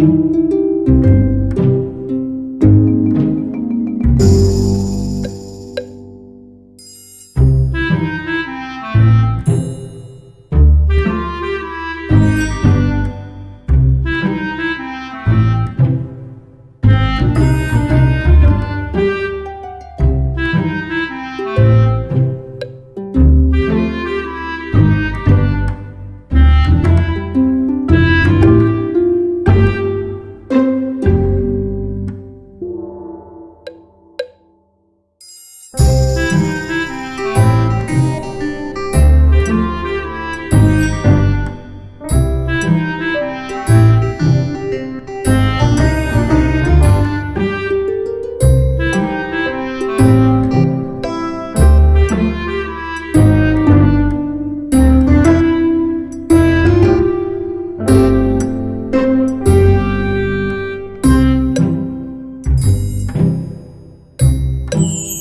you you